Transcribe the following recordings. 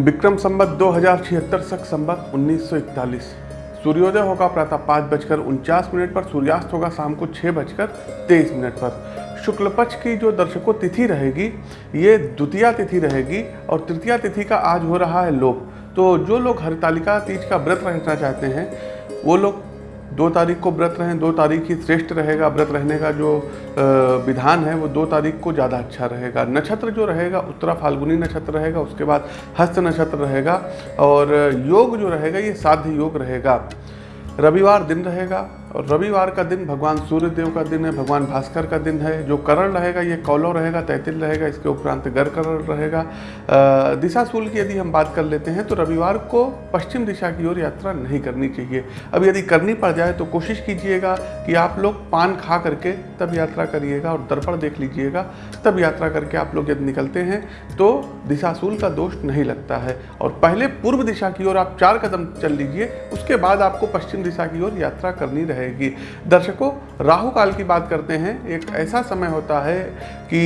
विक्रम संबत दो हज़ार छिहत्तर सख संबत उन्नीस सौ इकतालीस। सूर्योदय होगा प्रातः पाँच बजकर उनचास मिनट पर, सूर्यास्त होगा शाम को छः बजकर तेईस मिनट पर। शुक्ल पक्ष की जो दर्शकों तिथि रहेगी, ये द्वितीय तिथि रहेगी और तृतीय तिथि का आज हो रहा है लोप। तो जो लोग हरितालिका तीज का व्रत रखना चाहते हैं, वो लोग दो तारीख को व्रत रहें, दो तारीख ही श्रेष्ठ रहेगा व्रत रहने का जो विधान है, वो दो तारीख को ज़्यादा अच्छा रहेगा। नक्षत्र जो रहेगा, उत्तरा फाल्गुनी नक्षत्र रहेगा, उसके बाद हस्त नक्षत्र रहेगा और योग जो रहेगा, ये साध्य योग रहेगा। रविवार दिन रहेगा और रविवार का दिन भगवान सूर्य देव का दिन है, भगवान भास्कर का दिन है, जो करण रहेगा, ये कौलो रहेगा, तैतिल रहेगा, इसके उपरांत गर करण रहेगा। दिशा सूल की यदि हम बात कर लेते हैं तो रविवार को पश्चिम दिशा की ओर यात्रा नहीं करनी चाहिए। अब यदि करनी पड़ जाए तो कोशिश कीजिएगा कि आप लोग पान खा करके तब यात्रा करिएगा और दर्पण देख लीजिएगा। तब यात्रा करके आप लोग यदि निकलते हैं तो दिशाशूल का दोष नहीं लगता है। और पहले पूर्व दिशा की ओर आप चार कदम चल लीजिए, उसके बाद आपको पश्चिम दिशा की ओर यात्रा करनी रहेगी। दर्शकों राहु काल की बात करते हैं। एक ऐसा समय होता है कि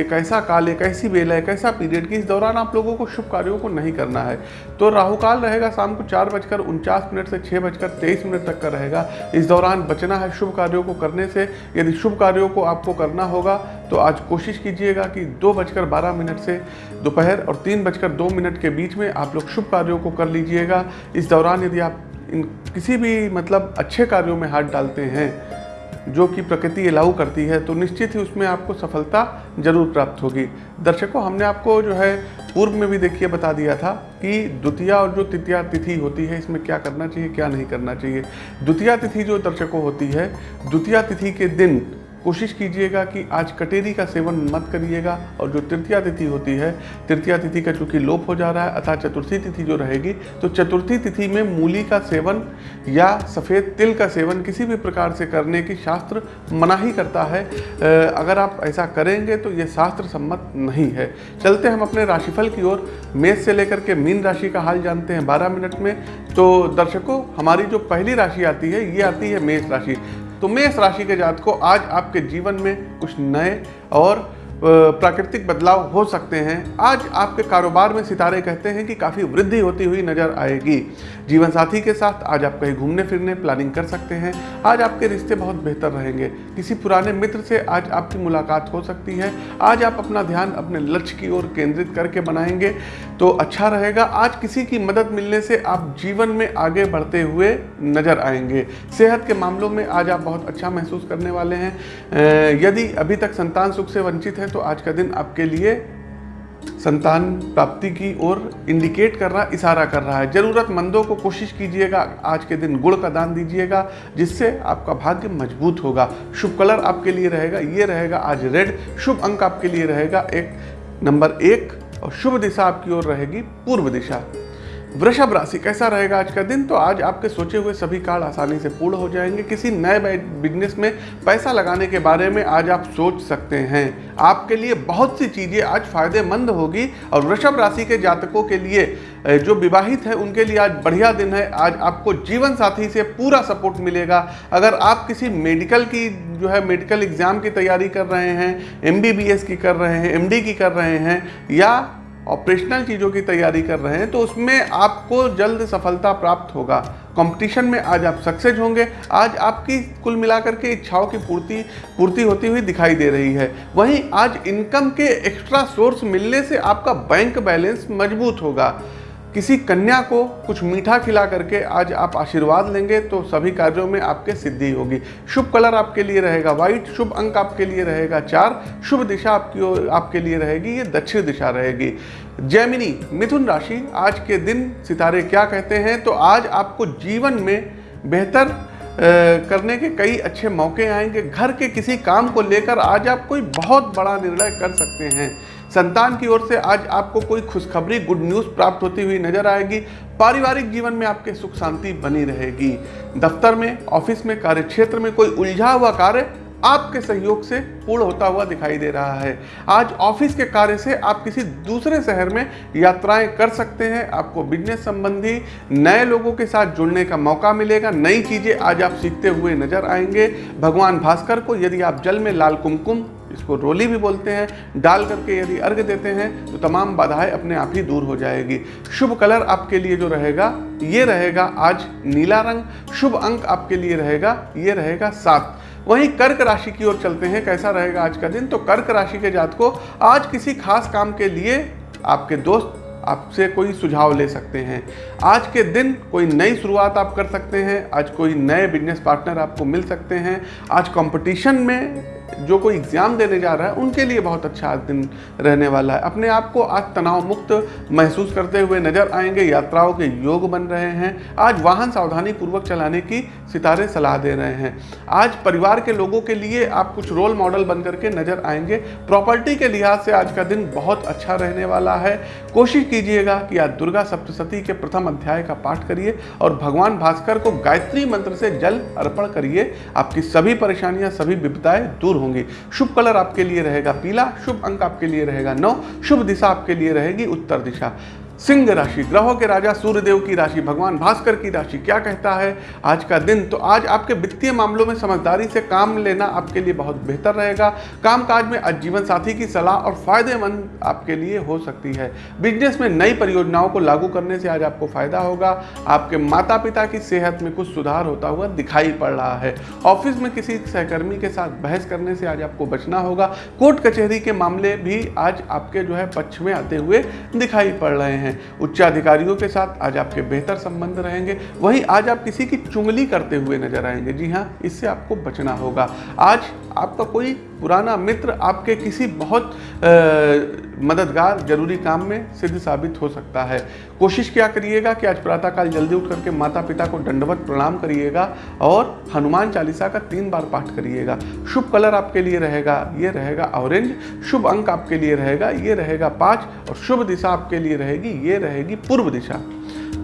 एक ऐसा काल, एक ऐसी बेला एक ऐसा पीरियड कि इस दौरान आप लोगों को शुभ कार्यों को नहीं करना है। तो राहु काल रहेगा शाम को चार बजकर उनचास मिनट से छः बजकर तेईस मिनट तक का रहेगा। इस दौरान बचना है शुभ कार्यों को करने से। यदि शुभ कार्यों को आपको करना होगा तो आज कोशिश कीजिएगा कि दो बजकर बारह मिनट से दोपहर और तीन बजकर दो मिनट के बीच में आप लोग शुभ कार्यों को कर लीजिएगा। इस दौरान यदि आप इन किसी भी मतलब अच्छे कार्यों में हाथ डालते हैं, जो कि प्रकृति अलाउ करती है तो निश्चित ही उसमें आपको सफलता ज़रूर प्राप्त होगी। दर्शकों, हमने आपको जो है पूर्व में भी देखिए, बता दिया था कि द्वितीया और जो तृतीया तिथि होती है, इसमें क्या करना चाहिए, क्या नहीं करना चाहिए। द्वितीया तिथि जो दर्शकों होती है, द्वितीया तिथि के दिन कोशिश कीजिएगा कि आज कटेरी का सेवन मत करिएगा और जो तृतीया तिथि होती है, तृतीया तिथि का चूँकि लोप हो जा रहा है, अतः चतुर्थी तिथि जो रहेगी तो चतुर्थी तिथि में मूली का सेवन या सफ़ेद तिल का सेवन किसी भी प्रकार से करने की शास्त्र मनाही करता है। अगर आप ऐसा करेंगे तो ये शास्त्र सम्मत नहीं है। चलते हम अपने राशिफल की ओर। मेष से लेकर के मीन राशि का हाल जानते हैं 12 मिनट में। तो दर्शकों, हमारी जो पहली राशि आती है, ये आती है मेष राशि। तो मेष राशि के जात को आज आपके जीवन में कुछ नए और प्राकृतिक बदलाव हो सकते हैं। आज आपके कारोबार में सितारे कहते हैं कि काफ़ी वृद्धि होती हुई नज़र आएगी। जीवन साथी के साथ आज आप कहीं घूमने फिरने प्लानिंग कर सकते हैं। आज आपके रिश्ते बहुत बेहतर रहेंगे। किसी पुराने मित्र से आज आपकी मुलाकात हो सकती है। आज आप अपना ध्यान अपने लक्ष्य की ओर केंद्रित करके बनाएँगे तो अच्छा रहेगा। आज किसी की मदद मिलने से आप जीवन में आगे बढ़ते हुए नज़र आएँगे। सेहत के मामलों में आज आप बहुत अच्छा महसूस करने वाले हैं। यदि अभी तक संतान सुख से वंचित हैं तो आज का दिन आपके लिए संतान प्राप्ति की ओर इंडिकेट कर रहा, इशारा कर रहा है। जरूरतमंदों को कोशिश कीजिएगा, आज के दिन गुड़ का दान दीजिएगा, जिससे आपका भाग्य मज़बूत होगा। शुभ कलर आपके लिए रहेगा, ये रहेगा आज रेड। शुभ अंक आपके लिए रहेगा एक, नंबर एक, और शुभ दिशा आपकी ओर रहेगी पूर्व दिशा। वृषभ राशि, कैसा रहेगा आज का दिन? तो आज आपके सोचे हुए सभी कार्य आसानी से पूर्ण हो जाएँगे। किसी नए बिज़नेस में पैसा लगाने के बारे में आज आप सोच सकते हैं। आपके लिए बहुत सी चीज़ें आज फ़ायदेमंद होगी और वृषभ राशि के जातकों के लिए जो विवाहित है, उनके लिए आज बढ़िया दिन है। आज आपको जीवन साथी से पूरा सपोर्ट मिलेगा। अगर आप किसी मेडिकल की, जो है मेडिकल एग्ज़ाम की तैयारी कर रहे हैं एमबीबीएस की कर रहे हैं एमडी की कर रहे हैं, या ऑपरेशनल चीज़ों की तैयारी कर रहे हैं तो उसमें आपको जल्द सफलता प्राप्त होगा। कंपटीशन में आज आप सक्सेस होंगे। आज आपकी कुल मिलाकर के इच्छाओं की पूर्ति पूर्ति होती हुई दिखाई दे रही है। वहीं आज इनकम के एक्स्ट्रा सोर्स मिलने से आपका बैंक बैलेंस मज़बूत होगा। किसी कन्या को कुछ मीठा खिला करके आज आप आशीर्वाद लेंगे तो सभी कार्यों में आपके सिद्धि होगी। शुभ कलर आपके लिए रहेगा व्हाइट शुभ अंक आपके लिए रहेगा, चार, शुभ दिशा आपकी आपके लिए रहेगी, ये दक्षिण दिशा रहेगी। जैमिनी, मिथुन राशि, आज के दिन सितारे क्या कहते हैं? तो आज आपको जीवन में बेहतर करने के कई अच्छे मौके आएँगे। घर के किसी काम को लेकर आज आप कोई बहुत बड़ा निर्णय कर सकते हैं। संतान की ओर से आज आपको कोई खुशखबरी गुड न्यूज़ प्राप्त होती हुई नज़र आएगी। पारिवारिक जीवन में आपके सुख शांति बनी रहेगी। दफ्तर में, ऑफ़िस में, कार्यक्षेत्र में कोई उलझा हुआ कार्य आपके सहयोग से पूर्ण होता हुआ दिखाई दे रहा है। आज ऑफ़िस के कार्य से आप किसी दूसरे शहर में यात्राएँ कर सकते हैं। आपको बिज़नेस संबंधी नए लोगों के साथ जुड़ने का मौका मिलेगा। नई चीज़ें आज आप सीखते हुए नज़र आएँगे। भगवान भास्कर को यदि आप जल में लाल कुमकुम, इसको रोली भी बोलते हैं, डाल करके यदि अर्घ देते हैं तो तमाम बाधाएँ अपने आप ही दूर हो जाएगी। शुभ कलर आपके लिए जो रहेगा, ये रहेगा आज नीला रंग। शुभ अंक आपके लिए रहेगा, ये रहेगा सात। वहीं कर्क राशि की ओर चलते हैं, कैसा रहेगा आज का दिन? तो कर्क राशि के जात को आज किसी खास काम के लिए आपके दोस्त आपसे कोई सुझाव ले सकते हैं। आज के दिन कोई नई शुरुआत आप कर सकते हैं, आज कोई नए बिज़नेस पार्टनर आपको मिल सकते हैं, आज कंपटीशन में जो कोई एग्ज़ाम देने जा रहा है, उनके लिए बहुत अच्छा आज दिन रहने वाला है। अपने आप को आज तनाव मुक्त महसूस करते हुए नज़र आएँगे, यात्राओं के योग बन रहे हैं। आज वाहन सावधानी पूर्वक चलाने की सितारे सलाह दे रहे हैं। आज परिवार के लोगों के लिए आप कुछ रोल मॉडल बन करके नज़र आएँगे। प्रॉपर्टी के लिहाज से आज का दिन बहुत अच्छा रहने वाला है। कोशिश कीजिएगा कि आज दुर्गा सप्तशती के प्रथम अध्याय का पाठ करिए और भगवान भास्कर को गायत्री मंत्र से जल अर्पण करिए। आपकी सभी परेशानियाँ, सभी विपदाएँ दूर होंगी। शुभ कलर आपके लिए रहेगा पीला, शुभ अंक आपके लिए रहेगा नौ, शुभ दिशा आपके लिए रहेगी उत्तर दिशा। सिंह राशि, ग्रहों के राजा, सूर्यदेव की राशि, भगवान भास्कर की राशि, क्या कहता है? आज का दिन तो आज आपके वित्तीय मामलों में समझदारी से काम लेना आपके लिए बहुत बेहतर रहेगा। कामकाज में आज जीवन साथी की सलाह और फ़ायदेमंद आपके लिए हो सकती है। बिज़नेस में नई परियोजनाओं को लागू करने से आज आपको फ़ायदा होगा। आपके माता पिता की सेहत में कुछ सुधार होता हुआ दिखाई पड़ रहा है। ऑफ़िस में किसी सहकर्मी के साथ बहस करने से आज आपको बचना होगा। कोर्ट कचहरी के मामले भी आज आपके जो है पक्ष में आते हुए दिखाई पड़ रहे हैं। हैं। उच्चाधिकारियों के साथ आज आपके बेहतर संबंध रहेंगे। वहीं आज आप किसी की चुंगली करते हुए नज़र आएँगे। जी हाँ इससे आपको बचना होगा। आज आपका कोई पुराना मित्र आपके किसी बहुत आ, मददगार ज़रूरी काम में सिद्ध साबित हो सकता है। कोशिश क्या करिएगा कि आज प्रातःकाल जल्दी उठ करके माता पिता को दंडवत प्रणाम करिएगा और हनुमान चालीसा का तीन बार पाठ करिएगा। शुभ कलर आपके लिए रहेगा ये रहेगा ऑरेंज शुभ अंक आपके लिए रहेगा ये रहेगा पाँच और शुभ दिशा आपके लिए रहेगी ये रहेगी पूर्व दिशा।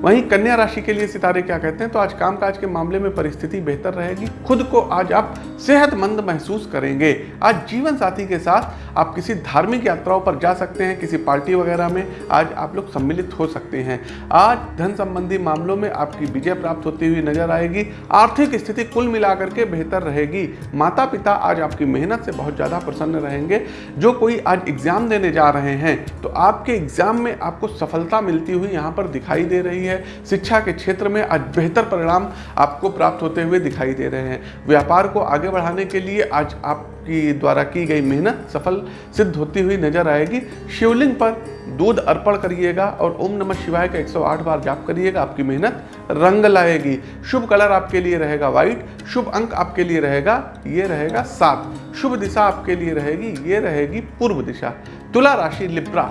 वहीं कन्या राशि के लिए सितारे क्या कहते हैं? तो आज कामकाज के मामले में परिस्थिति बेहतर रहेगी। खुद को आज आप सेहतमंद महसूस करेंगे। आज जीवन साथी के साथ आप किसी धार्मिक यात्राओं पर जा सकते हैं, किसी पार्टी वगैरह में आज आप लोग सम्मिलित हो सकते हैं। आज धन संबंधी मामलों में आपकी विजय प्राप्त होती हुई नज़र आएगी। आर्थिक स्थिति कुल मिलाकर के बेहतर रहेगी। माता पिता आज आपकी मेहनत से बहुत ज़्यादा प्रसन्न रहेंगे। जो कोई आज एग्ज़ाम देने जा रहे हैं तो आपके एग्ज़ाम में आपको सफलता मिलती हुई यहाँ पर दिखाई दे रही है। है, शिक्षा के क्षेत्र में आज बेहतर परिणाम आपको प्राप्त होते हुए दिखाई दे रहे हैं। व्यापार को आगे बढ़ाने के लिए आज आपकी द्वारा की गई मेहनत सफल सिद्ध होती हुई नज़र आएगी। शिवलिंग पर दूध अर्पण करिएगा और ओम नमः शिवाय का 108 बार जाप करिएगा, आपकी मेहनत रंग लाएगी। शुभ कलर आपके लिए रहेगा व्हाइट, शुभ अंक आपके लिए रहेगा, ये रहेगा सात। शुभ दिशा आपके लिए रहेगी, ये रहेगी पूर्व दिशा। तुला राशि, लिप्रा।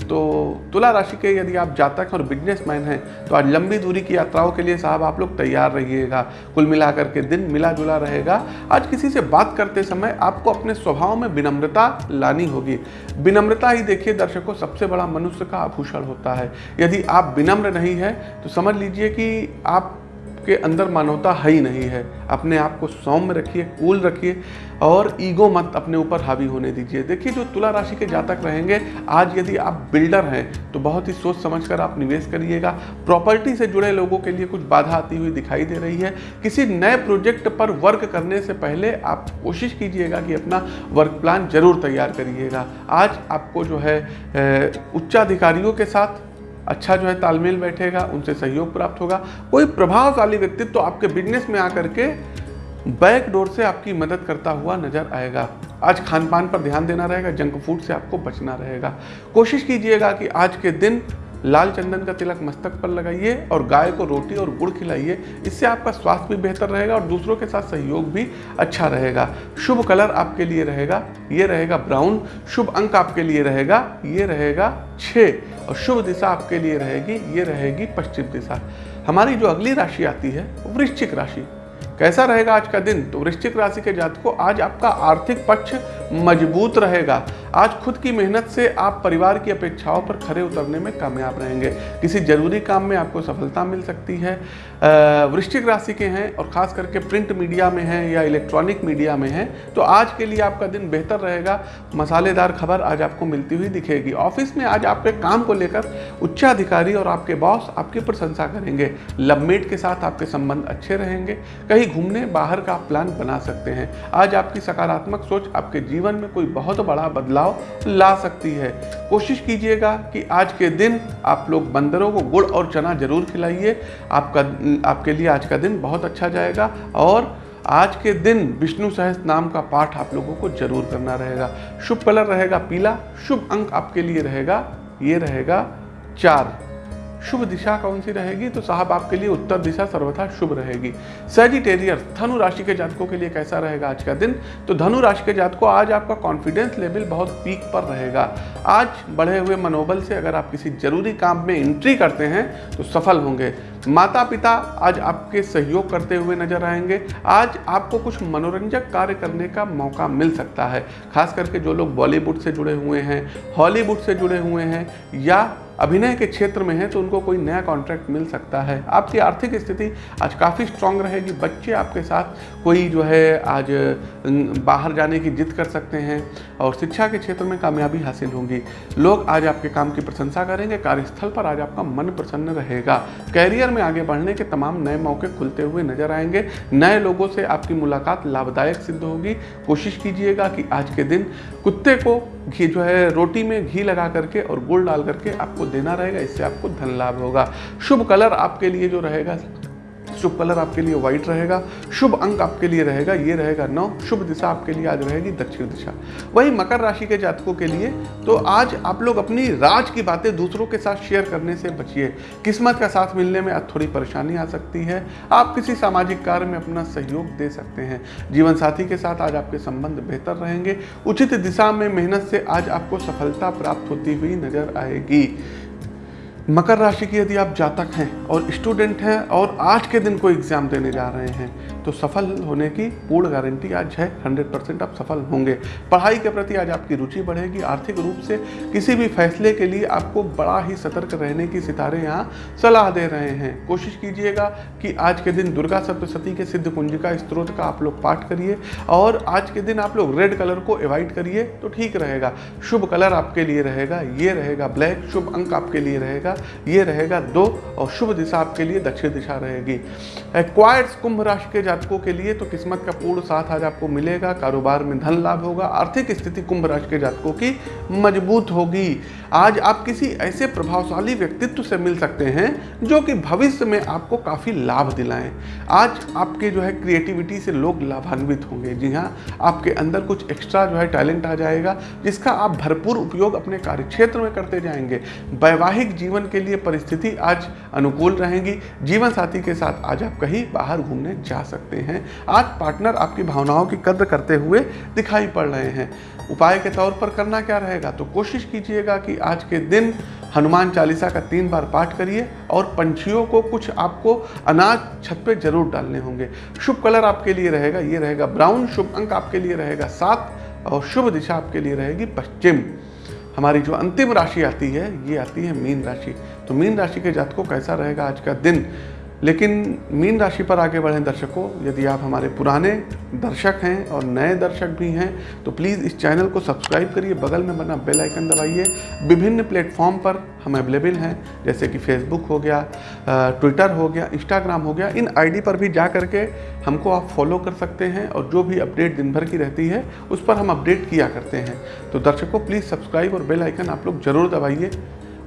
तो तुला राशि के यदि आप जातक और बिजनेसमैन हैं तो आज लंबी दूरी की यात्राओं के लिए साहब आप लोग तैयार रहिएगा। कुल मिलाकर के दिन मिला जुला रहेगा। आज किसी से बात करते समय आपको अपने स्वभाव में विनम्रता लानी होगी। विनम्रता ही देखिए दर्शकों, सबसे बड़ा मनुष्य का आभूषण होता है। यदि आप विनम्र नहीं है तो समझ लीजिए कि आप के अंदर मानवता है ही नहीं है। अपने आप को सौम्य रखिए कूल रखिए और ईगो मत अपने ऊपर हावी होने दीजिए। देखिए, जो तुला राशि के जातक रहेंगे, आज यदि आप बिल्डर हैं तो बहुत ही सोच समझ कर आप निवेश करिएगा। प्रॉपर्टी से जुड़े लोगों के लिए कुछ बाधा आती हुई दिखाई दे रही है। किसी नए प्रोजेक्ट पर वर्क करने से पहले आप कोशिश कीजिएगा कि अपना वर्क प्लान ज़रूर तैयार करिएगा। आज आपको जो है उच्चाधिकारियों के साथ अच्छा जो है तालमेल बैठेगा, उनसे सहयोग प्राप्त होगा। कोई प्रभावशाली व्यक्तित्व तो आपके बिज़नेस में आकर के बैक डोर से आपकी मदद करता हुआ नज़र आएगा। आज खान पान पर ध्यान देना रहेगा जंक फ़ूड से आपको बचना रहेगा। कोशिश कीजिएगा कि आज के दिन लाल चंदन का तिलक मस्तक पर लगाइए और गाय को रोटी और गुड़ खिलाइए। इससे आपका स्वास्थ्य भी बेहतर रहेगा और दूसरों के साथ सहयोग भी अच्छा रहेगा। शुभ कलर आपके लिए रहेगा, ये रहेगा ब्राउन। शुभ अंक आपके लिए रहेगा, ये रहेगा छः और शुभ दिशा आपके लिए रहेगी, ये रहेगी पश्चिम दिशा। हमारी जो अगली राशि आती है वृश्चिक राशि। कैसा रहेगा आज का दिन? तो वृश्चिक राशि के जात को आज आपका आर्थिक पक्ष मज़बूत रहेगा। आज खुद की मेहनत से आप परिवार की अपेक्षाओं पर खरे उतरने में कामयाब रहेंगे। किसी ज़रूरी काम में आपको सफलता मिल सकती है। वृश्चिक राशि के हैं और खास करके प्रिंट मीडिया में हैं या इलेक्ट्रॉनिक मीडिया में हैं तो आज के लिए आपका दिन बेहतर रहेगा। मसालेदार खबर आज आपको मिलती हुई दिखेगी। ऑफ़िस में आज आपके काम को लेकर उच्चाधिकारी और आपके बॉस आपकी प्रशंसा करेंगे। लवमेट के साथ आपके संबंध अच्छे रहेंगे। कहीं घूमने बाहर का प्लान बना सकते हैं। आज आपकी सकारात्मक सोच आपके जीवन में कोई बहुत बड़ा बदलाव ला सकती है। कोशिश कीजिएगा कि आज के दिन आप लोग बंदरों को गुड़ और चना ज़रूर खिलाइए। आपका, आपके लिए आज का दिन बहुत अच्छा जाएगा और आज के दिन विष्णु सहस नाम का पाठ आप लोगों को ज़रूर करना रहेगा। शुभ कलर रहेगा पीला, शुभ अंक आपके लिए रहेगा, ये रहेगा चार। शुभ दिशा कौन सी रहेगी? तो साहब, आपके लिए उत्तर दिशा सर्वथा शुभ रहेगी। सेजिटेरियर धनु राशि के जातकों के लिए कैसा रहेगा आज का दिन? तो धनु राशि के जातकों, आज आपका कॉन्फिडेंस लेवल बहुत पीक पर रहेगा। आज बढ़े हुए मनोबल से अगर आप किसी ज़रूरी काम में एंट्री करते हैं तो सफल होंगे। माता पिता आज आपके सहयोग करते हुए नज़र आएँगे। आज आपको कुछ मनोरंजक कार्य करने का मौका मिल सकता है। खास करके जो लोग बॉलीवुड से जुड़े हुए हैं हॉलीवुड से जुड़े हुए हैं, या अभिनय के क्षेत्र में है तो उनको कोई नया कॉन्ट्रैक्ट मिल सकता है। आपकी आर्थिक स्थिति आज काफ़ी स्ट्रांग रहेगी। बच्चे आपके साथ कोई जो है, आज बाहर जाने की जिद कर सकते हैं और शिक्षा के क्षेत्र में कामयाबी हासिल होगी। लोग आज आपके काम की प्रशंसा करेंगे। कार्यस्थल पर आज आपका मन प्रसन्न रहेगा। कैरियर में आगे बढ़ने के तमाम नए मौके खुलते हुए नज़र आएँगे। नए लोगों से आपकी मुलाकात लाभदायक सिद्ध होगी। कोशिश कीजिएगा कि आज के दिन कुत्ते को घी, जो है, रोटी में घी लगा करके और गुड़ डाल करके आपको देना रहेगा इससे आपको धन लाभ होगा। शुभ कलर आपके लिए जो रहेगा शुभ कलर आपके लिए व्हाइट रहेगा, शुभ अंक आपके लिए रहेगा, ये रहेगा नौ, शुभ दिशा आपके लिए आज रहेगी दक्षिण दिशा। वही मकर राशि के जातकों के लिए तो आज आप लोग अपनी राज की बातें दूसरों के साथ शेयर करने से बचिए। किस्मत का साथ मिलने में थोड़ी परेशानी आ सकती है। आप किसी सामाजिक कार्य में अपना सहयोग दे सकते हैं। जीवन साथी के साथ आज आपके संबंध बेहतर रहेंगे। उचित दिशा में मेहनत से आज आपको सफलता प्राप्त होती हुई नज़र आएगी। मकर राशि की यदि आप जातक हैं और स्टूडेंट हैं और आज के दिन को एग्ज़ाम देने जा रहे हैं तो सफल होने की पूर्ण गारंटी आज है 100 परसेंट आप सफल होंगे। पढ़ाई के प्रति आज आपकी रुचि बढ़ेगी, आर्थिक रूप से किसी भी फैसले के लिए आपको बड़ा ही सतर्क रहने की सितारे यहाँ सलाह दे रहे हैं। कोशिश कीजिएगा कि आज के दिन दुर्गा सप्तशती के सिद्ध कुंजिका स्त्रोत का आप लोग पाठ करिए और आज के दिन आप लोग रेड कलर को अवॉइड करिए तो ठीक रहेगा। शुभ कलर आपके लिए रहेगा, ये रहेगा ब्लैक, शुभ अंक आपके लिए रहेगा, ये रहेगा दो और शुभ दिशा आपके लिए दक्षिण दिशा रहेगी। क्वाइट्स कुंभ राशि के जातकों के लिए तो किस्मत का पूर्ण साथ आज आपको मिलेगा। कारोबार में धन लाभ होगा, आर्थिक स्थिति कुंभ राशि के जातकों की मज़बूत होगी। आज आप किसी ऐसे प्रभावशाली व्यक्तित्व से मिल सकते हैं जो कि भविष्य में आपको काफ़ी लाभ दिलाएँ। आज आपके जो है क्रिएटिविटी से लोग लाभान्वित होंगे। जी हाँ आपके अंदर कुछ एक्स्ट्रा जो है टैलेंट आ जाएगा, जिसका आप भरपूर उपयोग अपने कार्यक्षेत्र में करते जाएँगे। वैवाहिक जीवन के लिए परिस्थिति आज अनुकूल रहेंगी। जीवन साथी के साथ आज आप कहीं बाहर घूमने जा सकते हैं। आज पार्टनर आपकी भावनाओं की कद्र करते हुए दिखाई पड़ रहे हैं। उपाय के तौर पर करना क्या रहेगा? तो कोशिश कीजिएगा कि आज के दिन हनुमान चालीसा का तीन बार पाठ करिए और पंछियों को कुछ आपको अनाज छत पे ज़रूर डालने होंगे। शुभ कलर आपके लिए रहेगा, ये रहेगा ब्राउन, शुभ अंक आपके लिए रहेगा सात और शुभ दिशा आपके लिए रहेगी पश्चिम। हमारी जो अंतिम राशि आती है, ये आती है मीन राशि। तो मीन राशि के जातकों, कैसा रहेगा आज का दिन? लेकिन मीन राशि पर आगे बढ़ें दर्शकों, यदि आप हमारे पुराने दर्शक हैं और नए दर्शक भी हैं तो प्लीज़ इस चैनल को सब्सक्राइब करिए, बगल में बना बेल आइकन दबाइए। विभिन्न प्लेटफॉर्म पर हम अवेलेबल हैं, जैसे कि फेसबुक हो गया ट्विटर हो गया इंस्टाग्राम हो गया, इन आईडी पर भी जा करके हमको आप फॉलो कर सकते हैं और जो भी अपडेट दिन भर की रहती है, उस पर हम अपडेट किया करते हैं। तो दर्शकों प्लीज़ सब्सक्राइब और बेल आइकन आप लोग ज़रूर दबाइए।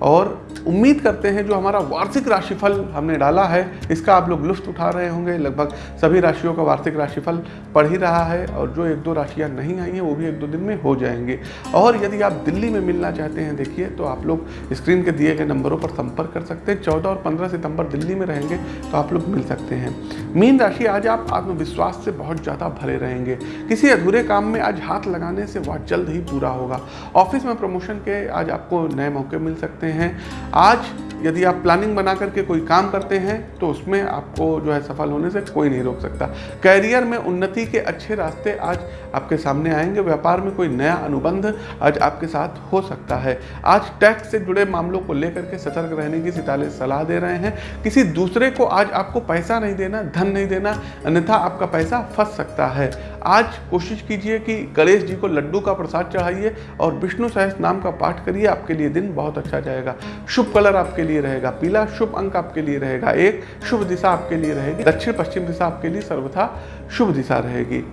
और उम्मीद करते हैं जो हमारा वार्षिक राशिफल हमने डाला है, इसका आप लोग लुफ्त उठा रहे होंगे। लगभग सभी राशियों का वार्षिक राशिफल पढ़ ही रहा है और जो एक दो राशियाँ नहीं आई हैं, वो भी एक दो दिन में हो जाएँगे। और यदि आप दिल्ली में मिलना चाहते हैं, देखिए तो आप लोग स्क्रीन के दिए गए नंबरों पर संपर्क कर सकते हैं। चौदह और पंद्रह सितंबर दिल्ली में रहेंगे तो आप लोग मिल सकते हैं। मीन राशि, आज आप आत्मविश्वास से बहुत ज़्यादा भरे रहेंगे। किसी अधूरे काम में आज हाथ लगाने से वह जल्द ही पूरा होगा। ऑफ़िस में प्रमोशन के आज आपको नए मौके मिल सकते हैं। रहे हैं। आज यदि आप प्लानिंग बना करके कोई काम करते हैं तो उसमें आपको जो है सफल होने से कोई नहीं रोक सकता। कैरियर में उन्नति के अच्छे रास्ते आज आपके सामने आएँगे। व्यापार में कोई नया अनुबंध आज आपके साथ हो सकता है। आज टैक्स से जुड़े मामलों को लेकर के सतर्क रहने की सितारे सलाह दे रहे हैं। किसी दूसरे को आज आपको पैसा नहीं देना, धन नहीं देना, अन्यथा आपका पैसा फंस सकता है। आज कोशिश कीजिए कि गणेश जी को लड्डू का प्रसाद चढ़ाइए और विष्णु सहस नाम का पाठ करिए, आपके लिए दिन बहुत अच्छा जाएगा। शुभ कलर आपके लिए रहेगा, पीला शुभ अंक आपके लिए रहेगा, एक शुभ दिशा आपके लिए रहेगी दक्षिण पश्चिम दिशा आपके लिए सर्वथा शुभ दिशा रहेगी।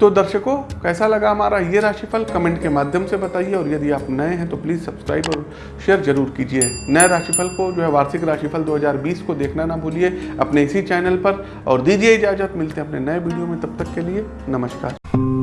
तो दर्शकों, कैसा लगा हमारा ये राशिफल? कमेंट के माध्यम से बताइए और यदि आप नए हैं तो प्लीज़ सब्सक्राइब और शेयर ज़रूर कीजिए। नए राशिफल को, जो है वार्षिक राशिफल 2020 को देखना ना भूलिए अपने इसी चैनल पर और दीजिए इजाज़त। मिलते हैं अपने नए वीडियो में, तब तक के लिए नमस्कार।